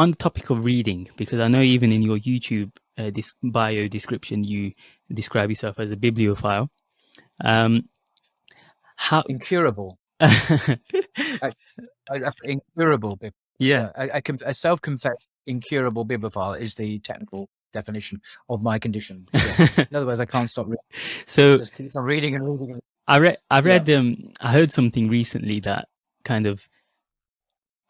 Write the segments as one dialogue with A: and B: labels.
A: on the topic of reading, because I know even in your YouTube uh, this bio description, you describe yourself as a bibliophile. Um,
B: how incurable, incurable.
A: Yeah,
B: a, a, a self-confessed incurable bibliophile is the technical definition of my condition. Yeah. in other words, I can't stop reading.
A: So
B: keep on reading and reading.
A: I read, I read, yeah. um, I heard something recently that kind of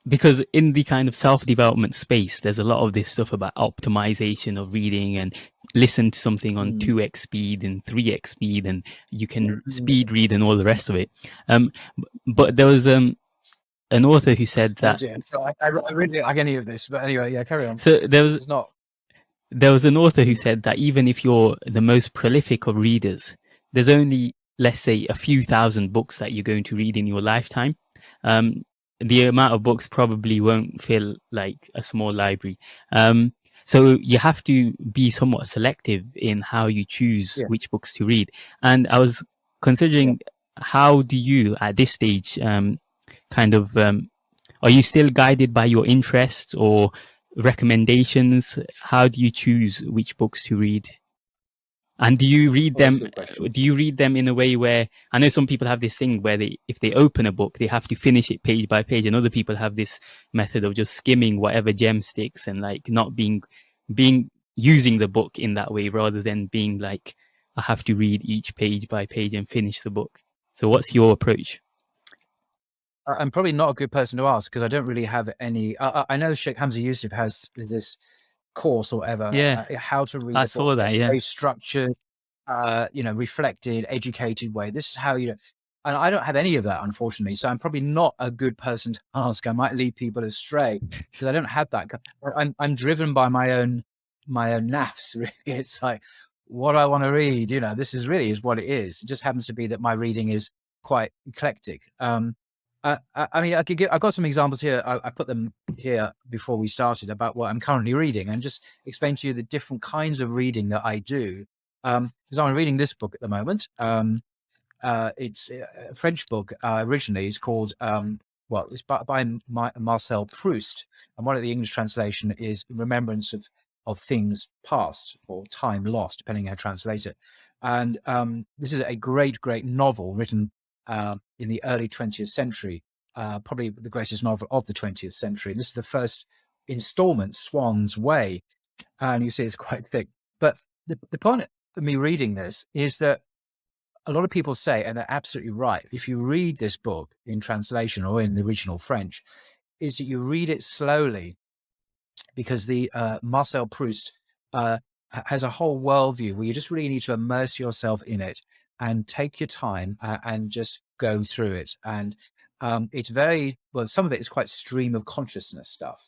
A: because in the kind of self-development space there's a lot of this stuff about optimization of reading and listen to something on mm. 2x speed and 3x speed and you can mm. speed read and all the rest of it um but there was um an author who said that
B: oh, so I, I, really like any of this but anyway yeah carry on
A: so there was not there was an author who said that even if you're the most prolific of readers there's only let's say a few thousand books that you're going to read in your lifetime um the amount of books probably won't feel like a small library. Um, so you have to be somewhat selective in how you choose yeah. which books to read. And I was considering yeah. how do you at this stage um, kind of um, are you still guided by your interests or recommendations? How do you choose which books to read? And do you read them? Uh, do you read them in a way where I know some people have this thing where they, if they open a book, they have to finish it page by page, and other people have this method of just skimming whatever gem sticks and like not being, being using the book in that way rather than being like, I have to read each page by page and finish the book. So, what's your approach?
B: I'm probably not a good person to ask because I don't really have any. I, I know Sheikh Hamza Yusuf has is this course or whatever.
A: Yeah.
B: Uh, how to read.
A: I saw that. Yeah.
B: Very structured, uh, you know, reflected, educated way. This is how you know. And I don't have any of that, unfortunately. So I'm probably not a good person to ask. I might lead people astray because I don't have that. I'm, I'm driven by my own, my own nafs. Really, it's like what I want to read. You know, this is really is what it is. It just happens to be that my reading is quite eclectic. Um, uh, I mean, I could give, I've got some examples here. I, I, put them here before we started about what I'm currently reading and just explain to you the different kinds of reading that I do. Um, because I'm reading this book at the moment. Um, uh, it's a French book, uh, originally it's called, um, well, it's by, by Marcel Proust. And one of the English translation is remembrance of, of things past or time lost, depending how you translate it. And, um, this is a great, great novel written uh, in the early 20th century, uh, probably the greatest novel of the 20th century. This is the first installment, Swann's Way, and you see it's quite thick. But the, the point of me reading this is that a lot of people say, and they're absolutely right, if you read this book in translation or in the original French, is that you read it slowly because the uh, Marcel Proust uh, has a whole worldview where you just really need to immerse yourself in it and take your time uh, and just go through it. And um, it's very, well, some of it is quite stream of consciousness stuff.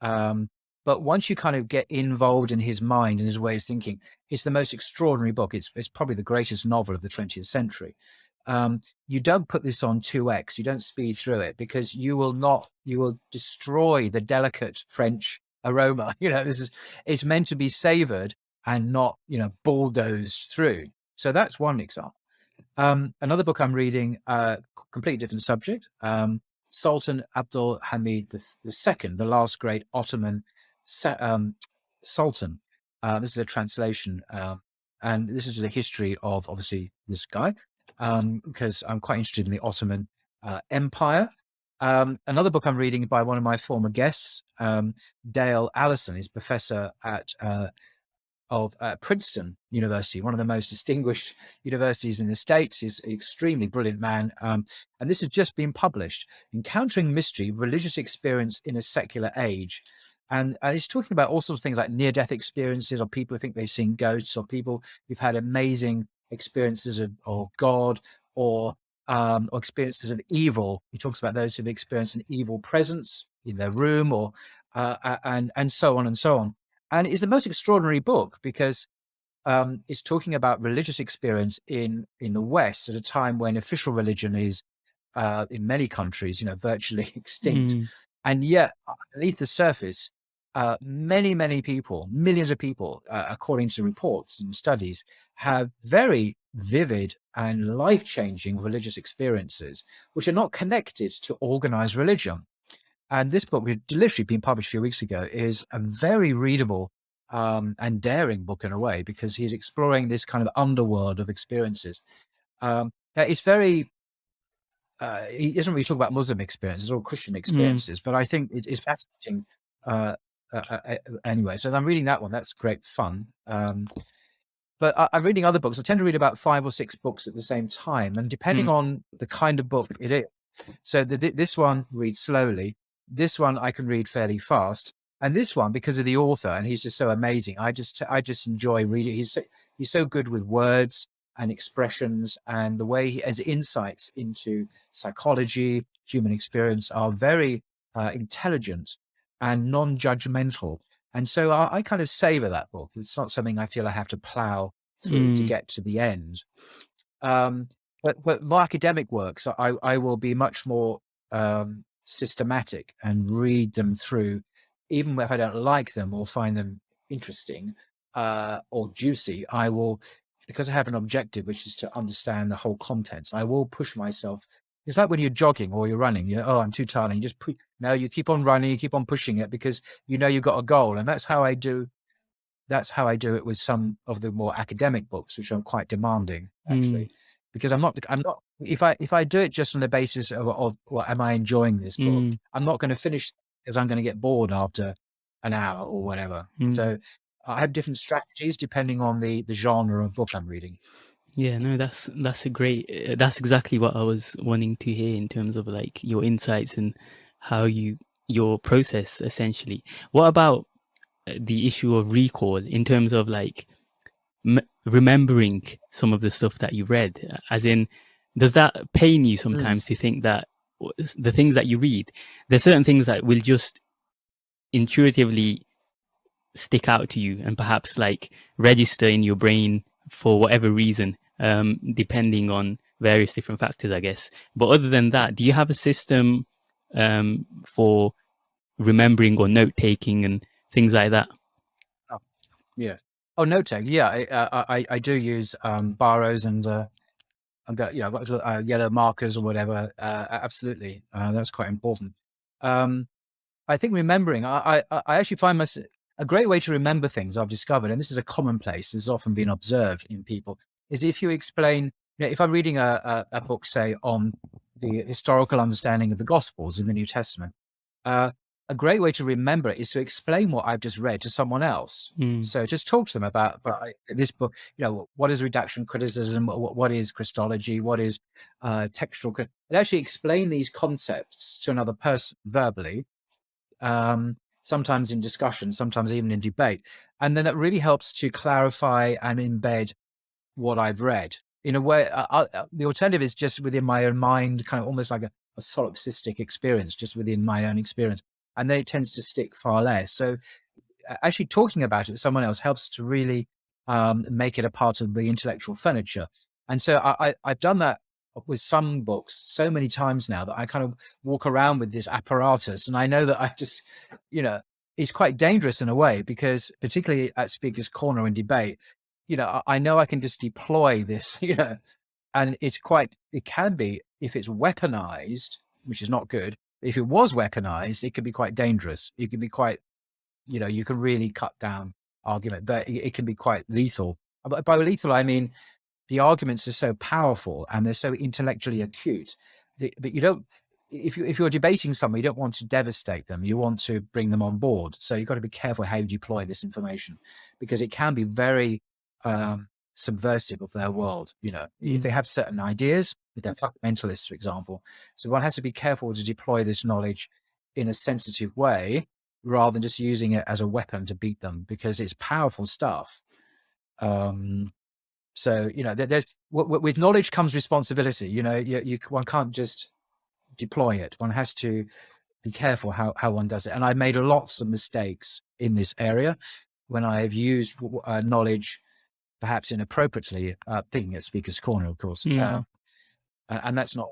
B: Um, but once you kind of get involved in his mind and his way of thinking, it's the most extraordinary book. It's, it's probably the greatest novel of the 20th century. Um, you don't put this on 2x, you don't speed through it because you will not, you will destroy the delicate French aroma. You know, this is, it's meant to be savored and not, you know, bulldozed through. So that's one example. Um, another book I'm reading, uh, completely different subject, um, Sultan Abdul Hamid II, the last great Ottoman um, Sultan. Uh, this is a translation, uh, and this is a history of obviously this guy, um, because I'm quite interested in the Ottoman uh, Empire. Um, another book I'm reading by one of my former guests, Dale Allison, is professor at uh, of uh, Princeton University, one of the most distinguished universities in the States. He's an extremely brilliant man. Um, and this has just been published, Encountering Mystery, Religious Experience in a Secular Age. And uh, he's talking about all sorts of things like near-death experiences or people who think they've seen ghosts or people who've had amazing experiences of, of God or, um, or experiences of evil. He talks about those who've experienced an evil presence in their room or uh, and, and so on and so on. And it's the most extraordinary book because um, it's talking about religious experience in, in the West at a time when official religion is uh, in many countries, you know, virtually extinct. Mm. And yet beneath the surface, uh, many, many people, millions of people, uh, according to reports and studies, have very vivid and life-changing religious experiences, which are not connected to organized religion. And this book, which literally been published a few weeks ago, is a very readable um, and daring book in a way because he's exploring this kind of underworld of experiences. Um, it's very uh, he doesn't really talk about Muslim experiences or Christian mm. experiences, mm. but I think it is fascinating. Uh, uh, uh, uh, anyway, so I'm reading that one. That's great fun. Um, but I, am reading other books. I tend to read about five or six books at the same time, and depending mm. on the kind of book it is. So the, this one reads slowly. This one I can read fairly fast, and this one because of the author, and he's just so amazing. I just I just enjoy reading. He's so, he's so good with words and expressions and the way he has insights into psychology, human experience are very uh, intelligent and non-judgmental. And so I, I, kind of savor that book. It's not something I feel I have to plow through mm. to get to the end. Um, but, but my academic works, I, I will be much more um, systematic and read them through, even if I don't like them or find them interesting uh, or juicy, I will because I have an objective, which is to understand the whole contents, I will push myself. It's like when you're jogging or you're running, you oh, I'm too tired. And you just put, no, you keep on running, you keep on pushing it because you know you've got a goal. And that's how I do, that's how I do it with some of the more academic books, which are quite demanding actually, mm. because I'm not, I'm not, if I, if I do it just on the basis of, of well, am I enjoying this book? Mm. I'm not going to finish because I'm going to get bored after an hour or whatever. Mm. So I have different strategies depending on the the genre of book I'm reading.
A: Yeah, no, that's that's a great. Uh, that's exactly what I was wanting to hear in terms of like your insights and how you your process essentially. What about uh, the issue of recall in terms of like remembering some of the stuff that you read? As in, does that pain you mm. sometimes mm. to think that the things that you read, there's certain things that will just intuitively stick out to you and perhaps like register in your brain for whatever reason, um, depending on various different factors, I guess. But other than that, do you have a system um, for remembering or note taking and things like that?
B: Oh, yeah. Oh, note taking. Yeah, I, I, I do use um, biros and uh, I've got you know got, uh, yellow markers or whatever. Uh, absolutely, uh, that's quite important. Um, I think remembering. I, I, I actually find myself a great way to remember things I've discovered, and this is a commonplace, has often been observed in people, is if you explain, you know, if I'm reading a, a, a book, say, on the historical understanding of the Gospels in the New Testament, uh, a great way to remember it is to explain what I've just read to someone else. Mm. So just talk to them about, about this book, you know, what is redaction criticism? What, what is Christology? What is uh, textual? And actually explain these concepts to another person verbally. Um, sometimes in discussion, sometimes even in debate. And then it really helps to clarify and embed what I've read in a way. Uh, uh, uh, the alternative is just within my own mind, kind of almost like a, a solipsistic experience, just within my own experience. And then it tends to stick far less. So actually talking about it with someone else helps to really um, make it a part of the intellectual furniture. And so I, I, I've done that with some books so many times now that I kind of walk around with this apparatus and I know that I just, you know, it's quite dangerous in a way because particularly at Speaker's Corner in debate, you know, I know I can just deploy this, you know, and it's quite, it can be, if it's weaponized, which is not good, if it was weaponized, it could be quite dangerous. It could be quite, you know, you can really cut down argument, but it, can be quite lethal. By lethal, I mean, the arguments are so powerful and they're so intellectually acute that, that you don't if you if you're debating someone you don't want to devastate them. You want to bring them on board. So you've got to be careful how you deploy this information because it can be very um, subversive of their world you know. If they have certain ideas if they're fundamentalists for example so one has to be careful to deploy this knowledge in a sensitive way rather than just using it as a weapon to beat them because it's powerful stuff um so, you know, there's with knowledge comes responsibility. You know, you, you one can't just deploy it. One has to be careful how, how one does it. And I've made lots of mistakes in this area when I have used uh, knowledge perhaps inappropriately, uh, thinking at Speaker's Corner, of course.
A: Yeah.
B: Uh, and that's not